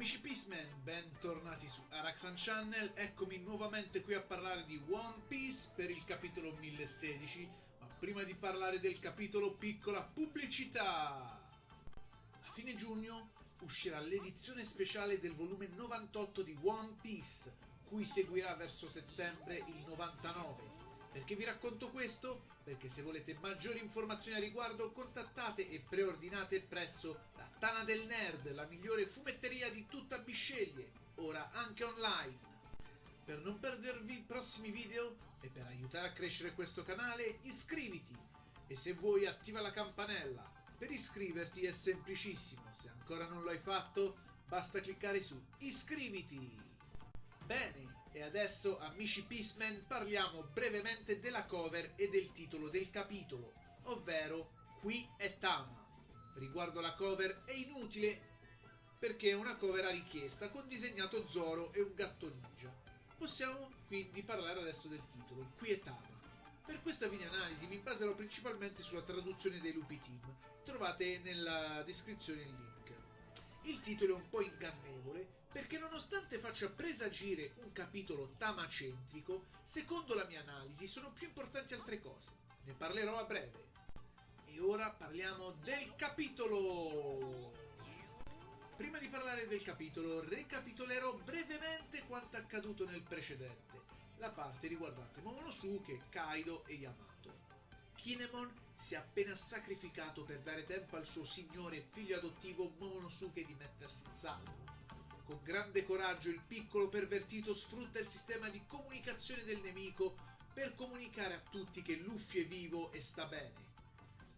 Amici Peaceman, bentornati su Araxan Channel, eccomi nuovamente qui a parlare di One Piece per il capitolo 1016, ma prima di parlare del capitolo piccola pubblicità! A fine giugno uscirà l'edizione speciale del volume 98 di One Piece, cui seguirà verso settembre il 99 perché vi racconto questo? Perché se volete maggiori informazioni a riguardo contattate e preordinate presso Tana del Nerd, la migliore fumetteria di tutta Bisceglie, ora anche online. Per non perdervi i prossimi video e per aiutare a crescere questo canale iscriviti e se vuoi attiva la campanella. Per iscriverti è semplicissimo, se ancora non lo hai fatto basta cliccare su iscriviti. Bene, e adesso amici Peaceman parliamo brevemente della cover e del titolo del capitolo, ovvero Qui è Tama. Riguardo la cover è inutile perché è una cover a richiesta con disegnato Zoro e un gatto ninja. Possiamo quindi parlare adesso del titolo, Qui è Tama. Per questa video analisi mi baserò principalmente sulla traduzione dei lupi team, trovate nella descrizione il link. Il titolo è un po' ingannevole perché nonostante faccia presagire un capitolo tamacentrico, secondo la mia analisi sono più importanti altre cose. Ne parlerò a breve. E ora parliamo del capitolo! Prima di parlare del capitolo, recapitolerò brevemente quanto accaduto nel precedente, la parte riguardante Momonosuke, Kaido e Yamato. Kinemon si è appena sacrificato per dare tempo al suo signore e figlio adottivo Momonosuke di mettersi in salvo. Con grande coraggio il piccolo pervertito sfrutta il sistema di comunicazione del nemico per comunicare a tutti che Luffy è vivo e sta bene.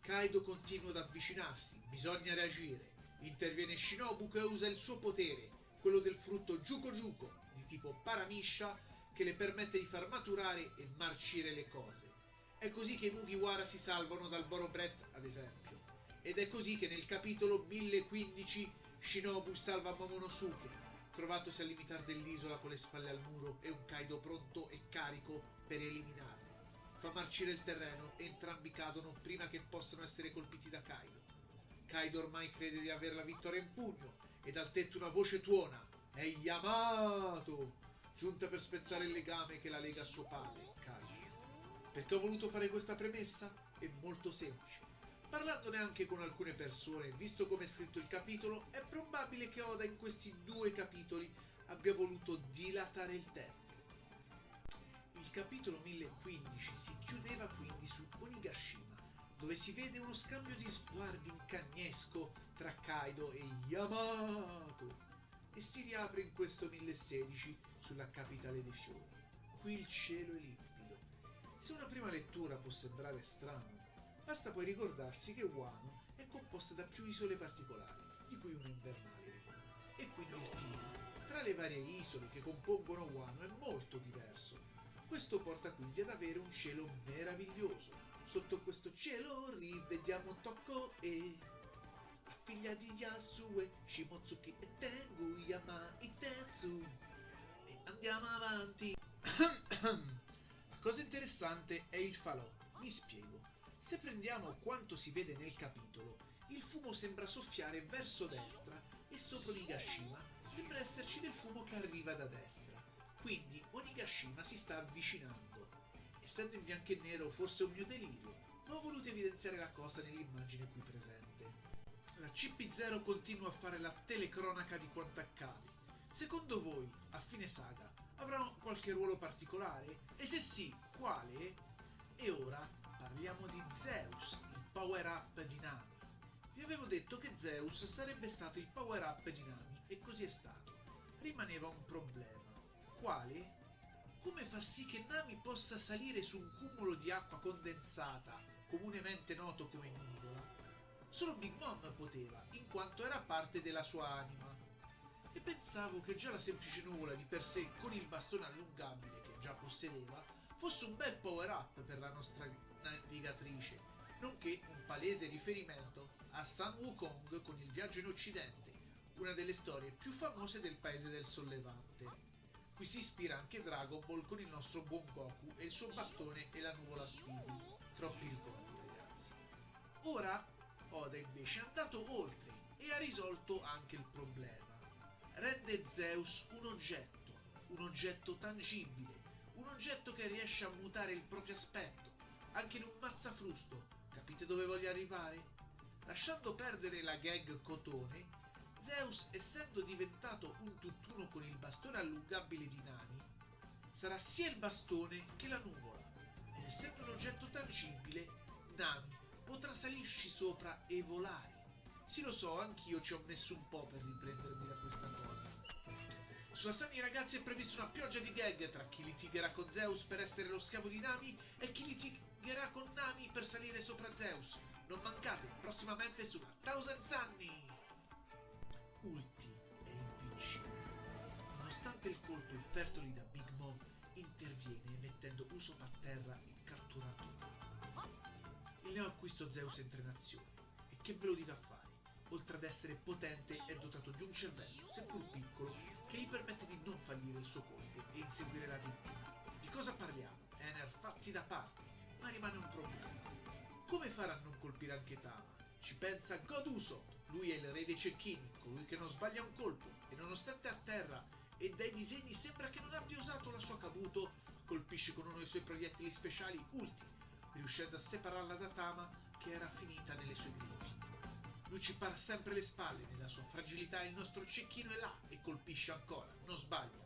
Kaido continua ad avvicinarsi, bisogna reagire. Interviene Shinobu che usa il suo potere, quello del frutto Juko Juko, di tipo Paramisha, che le permette di far maturare e marcire le cose. È così che i Mugiwara si salvano dal Borobret, ad esempio. Ed è così che nel capitolo 1015 Shinobu salva Momonosuke, trovatosi al limitare dell'isola con le spalle al muro e un Kaido pronto e carico per eliminarli. Fa marcire il terreno e entrambi cadono prima che possano essere colpiti da Kaido. Kaido ormai crede di avere la vittoria in pugno e dal tetto una voce tuona. È Yamato! Giunta per spezzare il legame che la lega a suo padre, Kaido. Perché ho voluto fare questa premessa? È molto semplice. Parlandone anche con alcune persone, visto come è scritto il capitolo, è probabile che Oda in questi due capitoli abbia voluto dilatare il tempo. Capitolo 1015 si chiudeva quindi su Onigashima, dove si vede uno scambio di sguardi incagnesco tra Kaido e Yamato, e si riapre in questo 1016 sulla capitale dei fiori. Qui il cielo è limpido se una prima lettura può sembrare strano, basta poi ricordarsi che Wano è composta da più isole particolari, di cui una invernale. E quindi il clima tra le varie isole che compongono Wano è molto diverso. Questo porta quindi ad avere un cielo meraviglioso. Sotto questo cielo rivediamo Tocco e la figlia di Yasue, Shimotsuki e Tengu Yama Itetsu. E andiamo avanti. cosa interessante è il falò. Mi spiego. Se prendiamo quanto si vede nel capitolo, il fumo sembra soffiare verso destra e sopra Onigashima sembra esserci del fumo che arriva da destra. Quindi Onigashima si sta avvicinando. Essendo in bianco e nero forse un mio delirio, ma ho voluto evidenziare la cosa nell'immagine qui presente. La CP0 continua a fare la telecronaca di quanto accade. Secondo voi, a fine saga, avrà qualche ruolo particolare? E se sì, quale? E ora parliamo di Zeus, il power-up di Nami. Vi avevo detto che Zeus sarebbe stato il power-up di Nami e così è stato. Rimaneva un problema. Quale? Come far sì che Nami possa salire su un cumulo di acqua condensata, comunemente noto come nuvola? Solo Big Mom poteva, in quanto era parte della sua anima e pensavo che già la semplice nuvola di per sé con il bastone allungabile che già possedeva fosse un bel power up per la nostra navigatrice, nonché un palese riferimento a San Wukong con il viaggio in Occidente, una delle storie più famose del paese del sollevante. Qui si ispira anche Dragon Ball con il nostro buon Goku e il suo bastone e la nuvola Speedy. Troppi ricordi, ragazzi. Ora Oda invece è andato oltre e ha risolto anche il problema. Ren concede Zeus un oggetto, un oggetto tangibile, un oggetto che riesce a mutare il proprio aspetto, anche in un mazzafrusto. Capite dove voglio arrivare? Lasciando perdere la gag cotone, Zeus, essendo diventato un tutt'uno con il bastone allungabile di Nami, sarà sia il bastone che la nuvola. Ed essendo un oggetto tangibile, Nami potrà salirci sopra e volare. Sì, lo so, anch'io ci ho messo un po' per riprendermi da questa cosa. Sulla Sunny ragazzi è prevista una pioggia di gag tra chi litigherà con Zeus per essere lo schiavo di Nami e chi litigherà con Nami per salire sopra Zeus. Non mancate prossimamente sulla Thousand Sunny! Ulti è invincibile. Nonostante il colpo infertoli da Big Mom, interviene mettendo Usopp a terra e catturando Il neo acquisto Zeus entra in azione. E che ve lo dica a fare? Oltre ad essere potente, è dotato di un cervello, seppur piccolo, che gli permette di non fallire il suo colpo e inseguire la vittima. Di cosa parliamo? Ener fatti da parte, ma rimane un problema. Come farà a non colpire anche Tama? Ci pensa God Usopp, lui è il re dei cecchini, colui che non sbaglia un colpo, e nonostante a terra e dai disegni sembra che non abbia usato la sua Kabuto, colpisce con uno dei suoi proiettili speciali ultimi, riuscendo a separarla da Tama che era finita nelle sue grinfie. Lui ci para sempre le spalle, nella sua fragilità il nostro cecchino è là e colpisce ancora, non sbaglia.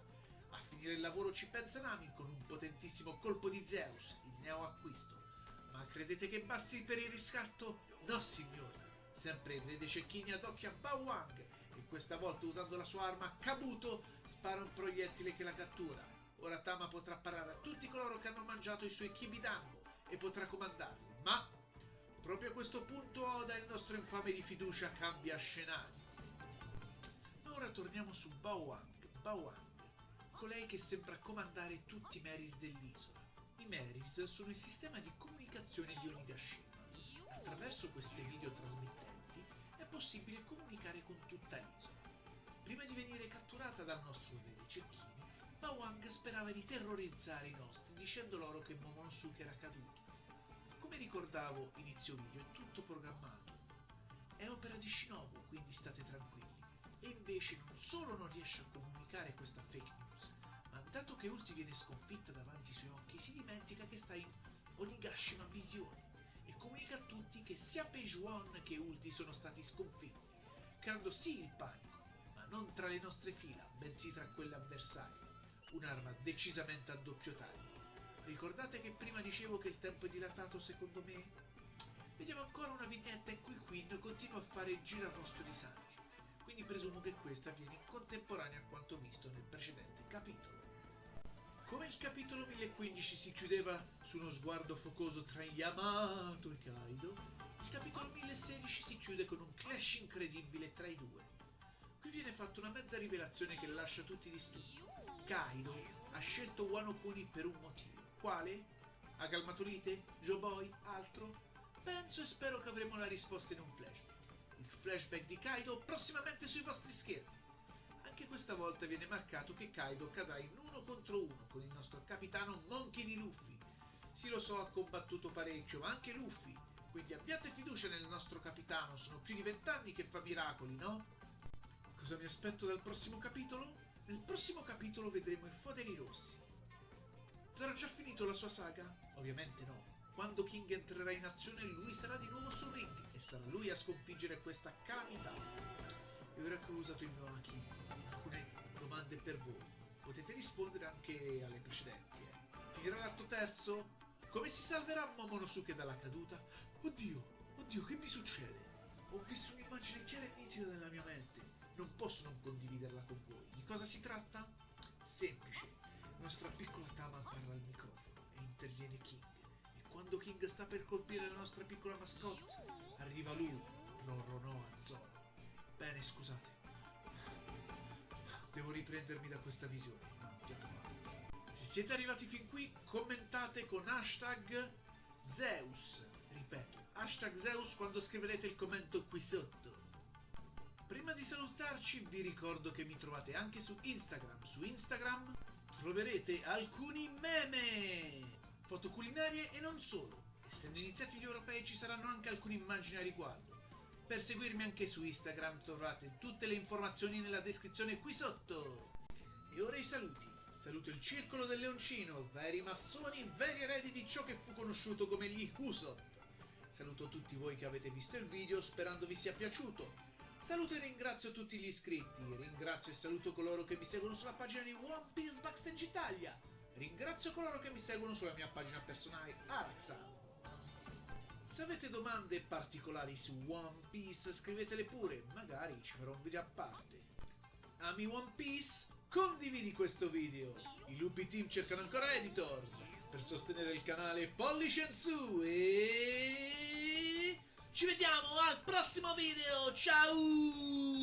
A finire il lavoro ci pensa Nami con un potentissimo colpo di Zeus, il neo acquisto. Ma credete che basti per il riscatto? No signori, sempre il re dei cecchini adocchia Bawang e questa volta usando la sua arma Kabuto spara un proiettile che la cattura. Ora Tama potrà parare a tutti coloro che hanno mangiato i suoi kibidango e potrà comandarli, ma proprio a questo punto Oda, il nostro infame di fiducia, cambia scenario. Ora torniamo su Bawang, Bawang, colei che sembra comandare tutti i Meris dell'isola. I Meris sono il sistema di comunicazione di Onigashima. Attraverso queste videotrasmittenti è possibile comunicare con tutta l'isola. Prima di venire catturata dal nostro re dei cecchini, Bawang sperava di terrorizzare i nostri dicendo loro che Momonosuke era caduto. Come ricordavo inizio video, è tutto programmato. È opera di Shinobu, quindi state tranquilli. E invece non solo non riesce a comunicare questa fake news, ma dato che Ulti viene sconfitta davanti ai suoi occhi, si dimentica che sta in Onigashima Visione che sia Peijuan che Ulti sono stati sconfitti, creando sì il panico, ma non tra le nostre fila, bensì tra quelle avversarie. Un'arma decisamente a doppio taglio. Ricordate che prima dicevo che il tempo è dilatato secondo me? Vediamo ancora una vignetta in cui Queen continua a fare il girarosto di Sanji, quindi presumo che questa avviene in contemporanea a quanto visto nel precedente capitolo. Come il capitolo 1015 si chiudeva su uno sguardo focoso tra Yamato e Kaido, il capitolo 1016 si chiude con un clash incredibile tra i due. Qui viene fatta una mezza rivelazione che lascia tutti di stupido. Kaido ha scelto Wano Kuni per un motivo. Quale? Ha calmato lite? Joe Boy? Altro? Penso e spero che avremo la risposta in un flashback. Il flashback di Kaido prossimamente sui vostri schermi. Anche questa volta viene marcato che Kaido cadrà in uno contro uno con il nostro capitano Monkey di Luffy. Sì, lo so, ha combattuto parecchio, ma anche Luffy. Quindi abbiate fiducia nel nostro capitano, sono più di vent'anni che fa miracoli, no? Cosa mi aspetto dal prossimo capitolo? Nel prossimo capitolo vedremo i Foderi Rossi. Avrà già finito la sua saga? Ovviamente no. Quando King entrerà in azione lui sarà di nuovo sul ring e sarà lui a sconfiggere questa calamità. E ora che ho usato il mio alcune domande per voi. Potete rispondere anche alle precedenti. Eh. Finirà l'arto terzo? Come si salverà Momonosuke dalla caduta? Oddio, oddio, che mi succede? Ho visto un'immagine chiara e nitida nella mia mente. Non posso non condividerla con voi. Di cosa si tratta? Semplice. Nostra piccola Tama parla al microfono e interviene King. E quando King sta per colpire la nostra piccola mascotte, arriva lui, Roronoa Zoro. Bene, scusate. Devo riprendermi da questa visione. Se siete arrivati fin qui, commentate con hashtag Zeus. Ripeto, hashtag Zeus quando scriverete il commento qui sotto. Prima di salutarci vi ricordo che mi trovate anche su Instagram. Su Instagram troverete alcuni meme, foto culinarie e non solo. Essendo iniziati gli europei ci saranno anche alcune immagini a riguardo. Per seguirmi anche su Instagram trovate tutte le informazioni nella descrizione qui sotto. E ora i saluti. Saluto il Circolo del Leoncino, veri massoni, veri eredi di ciò che fu conosciuto come gli Usopp. Saluto tutti voi che avete visto il video sperando vi sia piaciuto. Saluto e ringrazio tutti gli iscritti, ringrazio e saluto coloro che mi seguono sulla pagina di One Piece Backstage Italia. Ringrazio coloro che mi seguono sulla mia pagina personale Araxan. Se avete domande particolari su One Piece scrivetele pure, magari ci farò un video a parte. Ami One Piece? Condividi questo video! I lupi team cercano ancora editors per sostenere il canale Pollish and Su e... Ci vediamo al prossimo video! Ciao!